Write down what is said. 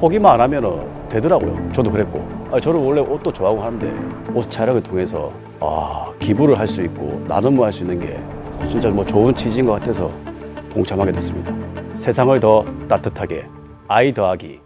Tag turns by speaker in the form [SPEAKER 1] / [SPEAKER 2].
[SPEAKER 1] 포기만 안 하면 되더라고요. 저도 그랬고. 아, 저는 원래 옷도 좋아하고 하는데 옷 촬영을 통해서 아, 기부를 할 수 있고 나눔을 할 수 있는 게 진짜 뭐 좋은 취지인 것 같아서 동참하게 됐습니다. 세상을 더 따뜻하게 아이 더하기